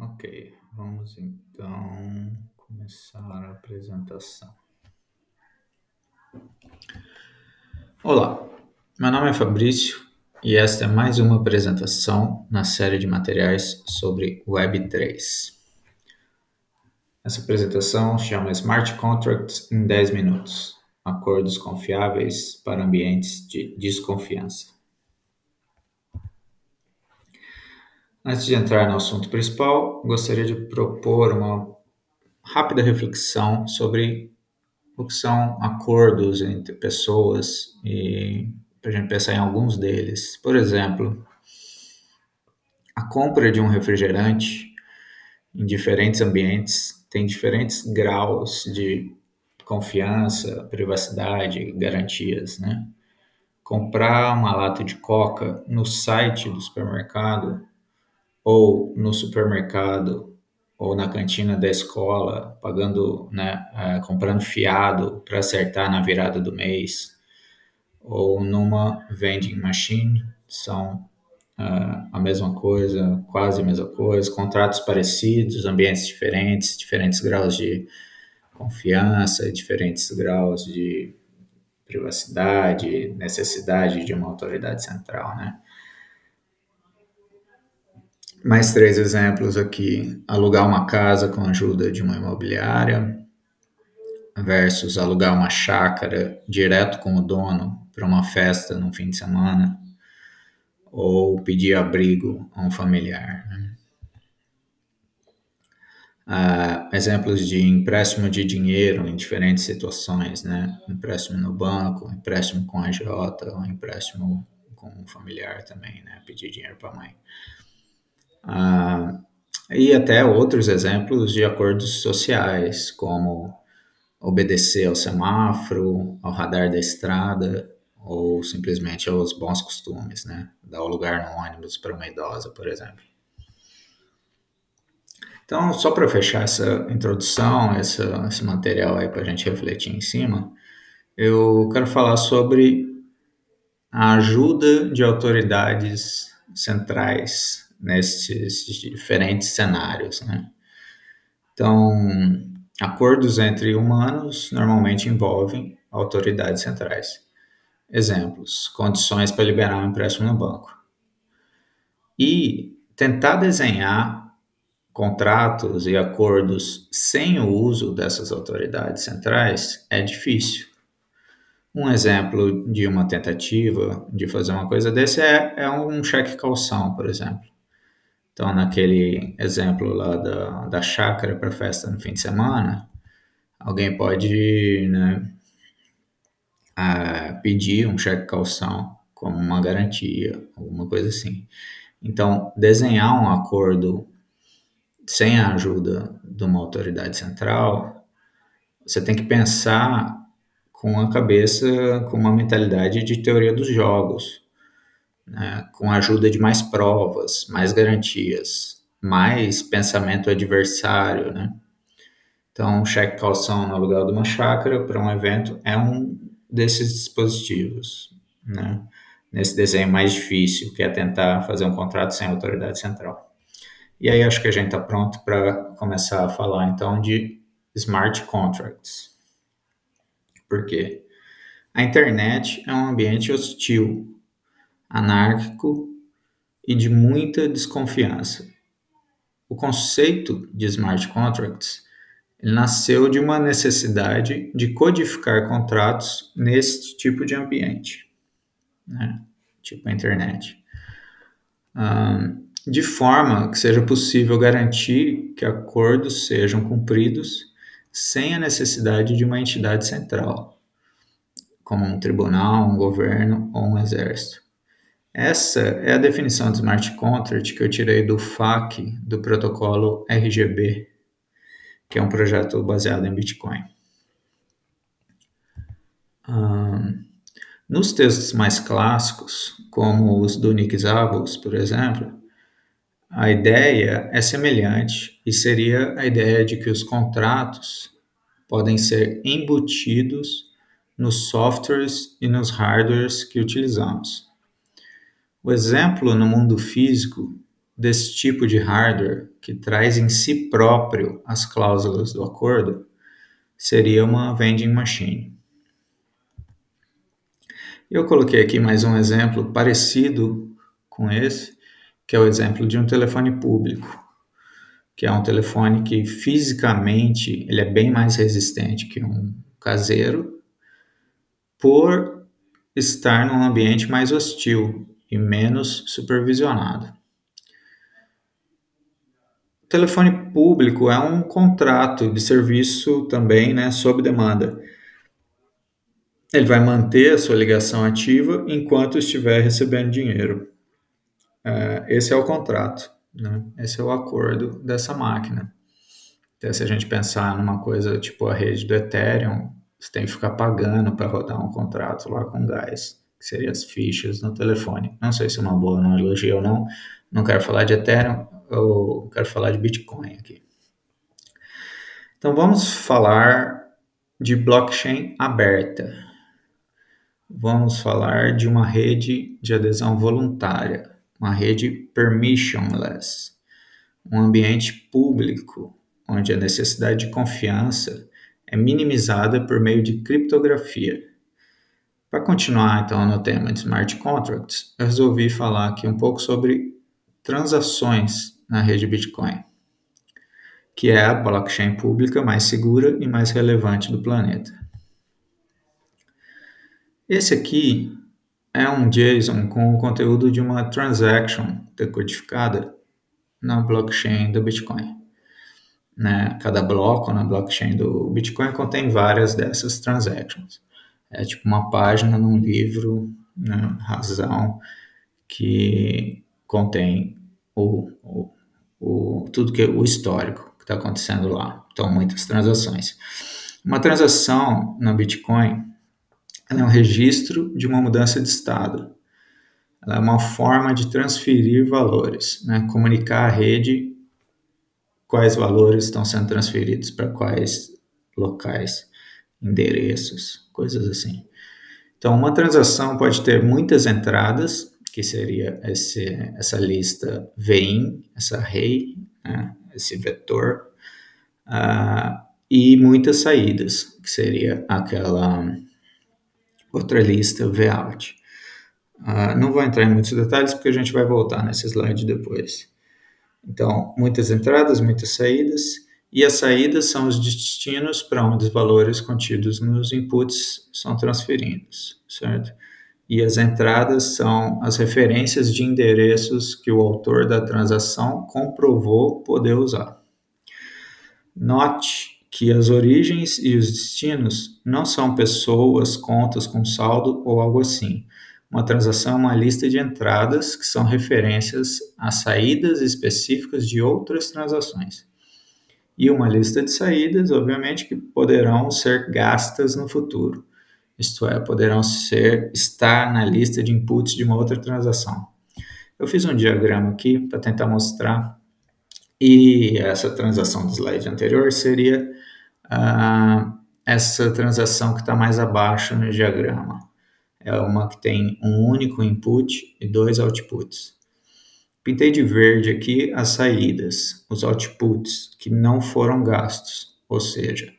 Ok, vamos então começar a apresentação. Olá, meu nome é Fabrício e esta é mais uma apresentação na série de materiais sobre Web3. Essa apresentação chama Smart Contracts em 10 minutos Acordos confiáveis para ambientes de desconfiança. Antes de entrar no assunto principal, gostaria de propor uma rápida reflexão sobre o que são acordos entre pessoas e para a gente pensar em alguns deles. Por exemplo, a compra de um refrigerante em diferentes ambientes tem diferentes graus de confiança, privacidade, garantias, né? Comprar uma lata de coca no site do supermercado ou no supermercado ou na cantina da escola, pagando, né, uh, comprando fiado para acertar na virada do mês, ou numa vending machine, são uh, a mesma coisa, quase a mesma coisa, contratos parecidos, ambientes diferentes, diferentes graus de confiança, diferentes graus de privacidade, necessidade de uma autoridade central, né? Mais três exemplos aqui: alugar uma casa com a ajuda de uma imobiliária versus alugar uma chácara direto com o dono para uma festa no fim de semana ou pedir abrigo a um familiar. Né? Uh, exemplos de empréstimo de dinheiro em diferentes situações, né? Empréstimo no banco, empréstimo com a J, ou empréstimo com um familiar também, né? Pedir dinheiro para a mãe. Ah, e até outros exemplos de acordos sociais, como obedecer ao semáforo, ao radar da estrada, ou simplesmente aos bons costumes, né? Dar o lugar no ônibus para uma idosa, por exemplo. Então, só para fechar essa introdução, essa, esse material aí para a gente refletir em cima, eu quero falar sobre a ajuda de autoridades centrais nesses diferentes cenários. Né? Então, acordos entre humanos normalmente envolvem autoridades centrais. Exemplos: condições para liberar um empréstimo no banco. E tentar desenhar contratos e acordos sem o uso dessas autoridades centrais é difícil. Um exemplo de uma tentativa de fazer uma coisa desse é, é um cheque calção, por exemplo. Então, naquele exemplo lá da, da chácara para festa no fim de semana, alguém pode né, pedir um cheque calção como uma garantia, alguma coisa assim. Então, desenhar um acordo sem a ajuda de uma autoridade central, você tem que pensar com a cabeça, com uma mentalidade de teoria dos jogos né, com a ajuda de mais provas, mais garantias, mais pensamento adversário, né? Então, cheque calção no aluguel de uma chácara para um evento é um desses dispositivos, né? Nesse desenho mais difícil, que é tentar fazer um contrato sem autoridade central. E aí acho que a gente está pronto para começar a falar então de smart contracts. Por quê? A internet é um ambiente hostil anárquico e de muita desconfiança. O conceito de smart contracts nasceu de uma necessidade de codificar contratos nesse tipo de ambiente, né? tipo a internet, um, de forma que seja possível garantir que acordos sejam cumpridos sem a necessidade de uma entidade central, como um tribunal, um governo ou um exército. Essa é a definição de smart contract que eu tirei do FAQ do protocolo RGB, que é um projeto baseado em Bitcoin. Um, nos textos mais clássicos, como os do Nick Zabos, por exemplo, a ideia é semelhante e seria a ideia de que os contratos podem ser embutidos nos softwares e nos hardwares que utilizamos. O exemplo no mundo físico desse tipo de hardware, que traz em si próprio as cláusulas do acordo, seria uma vending machine. Eu coloquei aqui mais um exemplo parecido com esse, que é o exemplo de um telefone público, que é um telefone que fisicamente ele é bem mais resistente que um caseiro, por estar num ambiente mais hostil e menos supervisionado. O telefone público é um contrato de serviço também, né, sob demanda ele vai manter a sua ligação ativa enquanto estiver recebendo dinheiro. É, esse é o contrato, né? esse é o acordo dessa máquina. Então, se a gente pensar numa coisa tipo a rede do Ethereum, você tem que ficar pagando para rodar um contrato lá com gás, que seriam as fichas no telefone. Não sei se é uma boa analogia ou não, não quero falar de Ethereum, eu quero falar de Bitcoin aqui. Então vamos falar de blockchain aberta vamos falar de uma rede de adesão voluntária, uma rede permissionless, um ambiente público onde a necessidade de confiança é minimizada por meio de criptografia. Para continuar então no tema de smart contracts, eu resolvi falar aqui um pouco sobre transações na rede Bitcoin, que é a blockchain pública mais segura e mais relevante do planeta. Esse aqui é um JSON com o conteúdo de uma transaction decodificada na blockchain do Bitcoin. Né? Cada bloco na blockchain do Bitcoin contém várias dessas transactions. É tipo uma página num livro, né? razão, que contém o, o, o, tudo que o histórico que está acontecendo lá. Então, muitas transações. Uma transação no Bitcoin é um registro de uma mudança de estado. Ela é uma forma de transferir valores, né? comunicar à rede quais valores estão sendo transferidos para quais locais, endereços, coisas assim. Então, uma transação pode ter muitas entradas, que seria esse, essa lista VIN, essa array, né? esse vetor, uh, e muitas saídas, que seria aquela outra lista Vout. Uh, não vou entrar em muitos detalhes porque a gente vai voltar nesse slide depois. Então, muitas entradas, muitas saídas, e as saídas são os destinos para onde os valores contidos nos inputs são transferidos, certo? E as entradas são as referências de endereços que o autor da transação comprovou poder usar. Note que as origens e os destinos não são pessoas, contas com saldo ou algo assim. Uma transação é uma lista de entradas que são referências a saídas específicas de outras transações. E uma lista de saídas, obviamente, que poderão ser gastas no futuro. Isto é, poderão ser estar na lista de inputs de uma outra transação. Eu fiz um diagrama aqui para tentar mostrar e essa transação do slide anterior seria uh, essa transação que está mais abaixo no diagrama. É uma que tem um único input e dois outputs. Pintei de verde aqui as saídas, os outputs que não foram gastos, ou seja,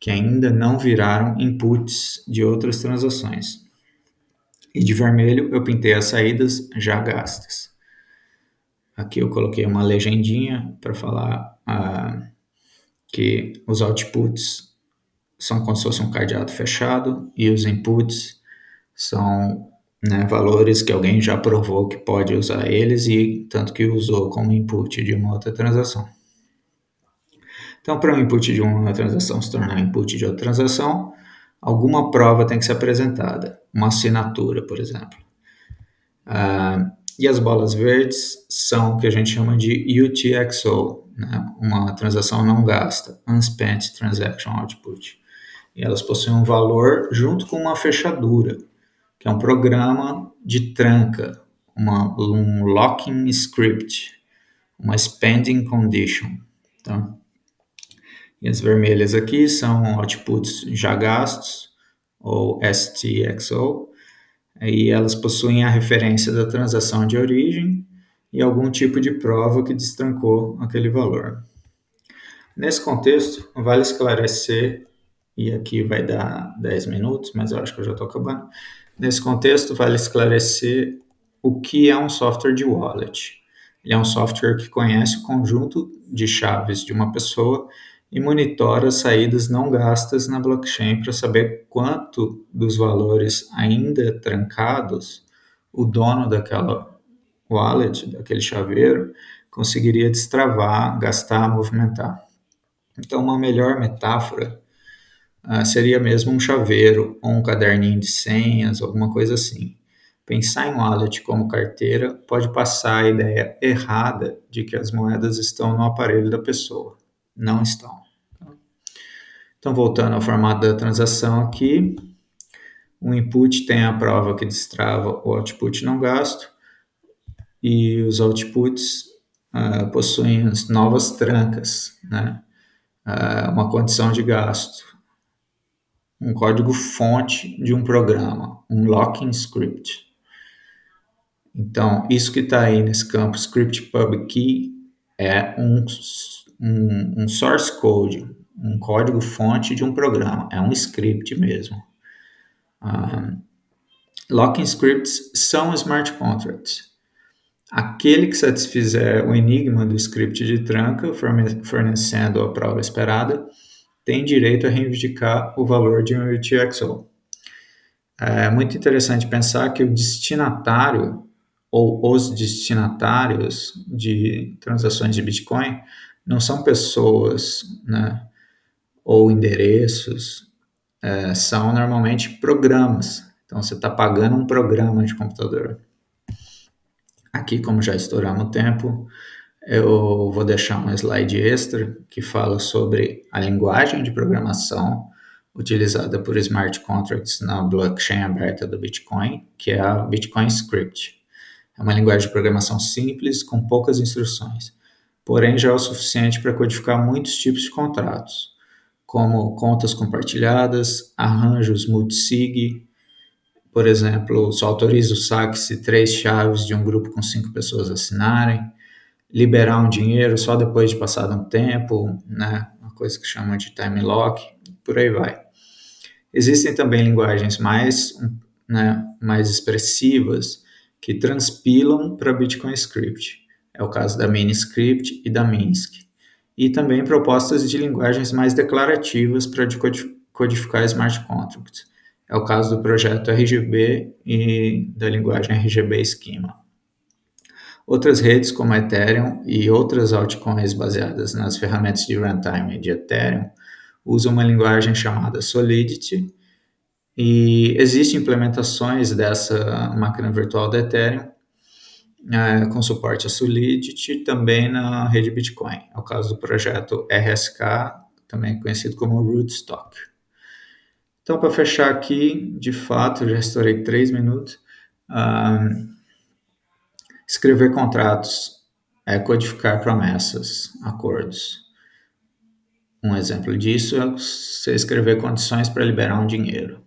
que ainda não viraram inputs de outras transações. E de vermelho eu pintei as saídas já gastas. Aqui eu coloquei uma legendinha para falar uh, que os outputs são como se fosse um cadeado fechado e os inputs são né, valores que alguém já provou que pode usar eles e tanto que usou como input de uma outra transação. Então, para um input de uma transação se tornar input de outra transação, alguma prova tem que ser apresentada, uma assinatura, por exemplo. Uh, e as bolas verdes são o que a gente chama de UTXO, né? uma transação não gasta, Unspent Transaction Output. E elas possuem um valor junto com uma fechadura, que é um programa de tranca, uma, um locking script, uma spending condition. Tá? E as vermelhas aqui são outputs já gastos, ou STXO, e elas possuem a referência da transação de origem e algum tipo de prova que destrancou aquele valor. Nesse contexto, vale esclarecer, e aqui vai dar 10 minutos, mas eu acho que eu já estou acabando. Nesse contexto, vale esclarecer o que é um software de wallet. Ele é um software que conhece o conjunto de chaves de uma pessoa e monitora as saídas não gastas na blockchain para saber quanto dos valores ainda trancados o dono daquela wallet, daquele chaveiro, conseguiria destravar, gastar, movimentar. Então, uma melhor metáfora uh, seria mesmo um chaveiro ou um caderninho de senhas, alguma coisa assim. Pensar em wallet como carteira pode passar a ideia errada de que as moedas estão no aparelho da pessoa. Não estão. Então, voltando ao formato da transação aqui, o input tem a prova que destrava o output não gasto e os outputs uh, possuem novas trancas, né? Uh, uma condição de gasto, um código fonte de um programa, um locking script. Então, isso que está aí nesse campo script pub key é um, um, um, source code, um código fonte de um programa, é um script mesmo. Um, locking scripts são smart contracts. Aquele que satisfizer o enigma do script de tranca, fornecendo a prova esperada, tem direito a reivindicar o valor de um UTXO. É muito interessante pensar que o destinatário ou os destinatários de transações de Bitcoin não são pessoas, né, ou endereços, é, são normalmente programas. Então você está pagando um programa de computador. Aqui, como já estouramos o tempo, eu vou deixar um slide extra que fala sobre a linguagem de programação utilizada por smart contracts na blockchain aberta do Bitcoin, que é a Bitcoin Script. É uma linguagem de programação simples, com poucas instruções, porém já é o suficiente para codificar muitos tipos de contratos, como contas compartilhadas, arranjos multisig, por exemplo, só autoriza o saque se três chaves de um grupo com cinco pessoas assinarem, liberar um dinheiro só depois de passado um tempo, né? uma coisa que chama de time lock, por aí vai. Existem também linguagens mais, né, mais expressivas que transpilam para Bitcoin Script. É o caso da Miniscript e da Minsk. E também propostas de linguagens mais declarativas para codificar smart contracts. É o caso do projeto RGB e da linguagem RGB Schema. Outras redes como Ethereum e outras altcoins baseadas nas ferramentas de runtime de Ethereum usam uma linguagem chamada Solidity, e existem implementações dessa máquina virtual da Ethereum é, com suporte a Solidity também na rede Bitcoin. É o caso do projeto RSK, também conhecido como Rootstock. Então, para fechar aqui, de fato, já estourei três minutos. Escrever contratos é codificar promessas, acordos. Um exemplo disso é você escrever condições para liberar um dinheiro.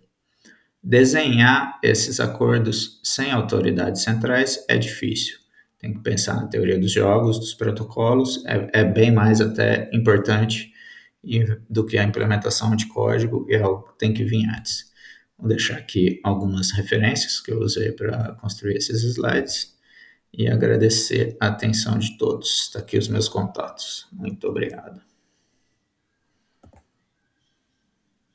Desenhar esses acordos sem autoridades centrais é difícil. Tem que pensar na teoria dos jogos, dos protocolos, é, é bem mais até importante do que a implementação de código e é algo que tem que vir antes. Vou deixar aqui algumas referências que eu usei para construir esses slides e agradecer a atenção de todos. Está aqui os meus contatos. Muito obrigado.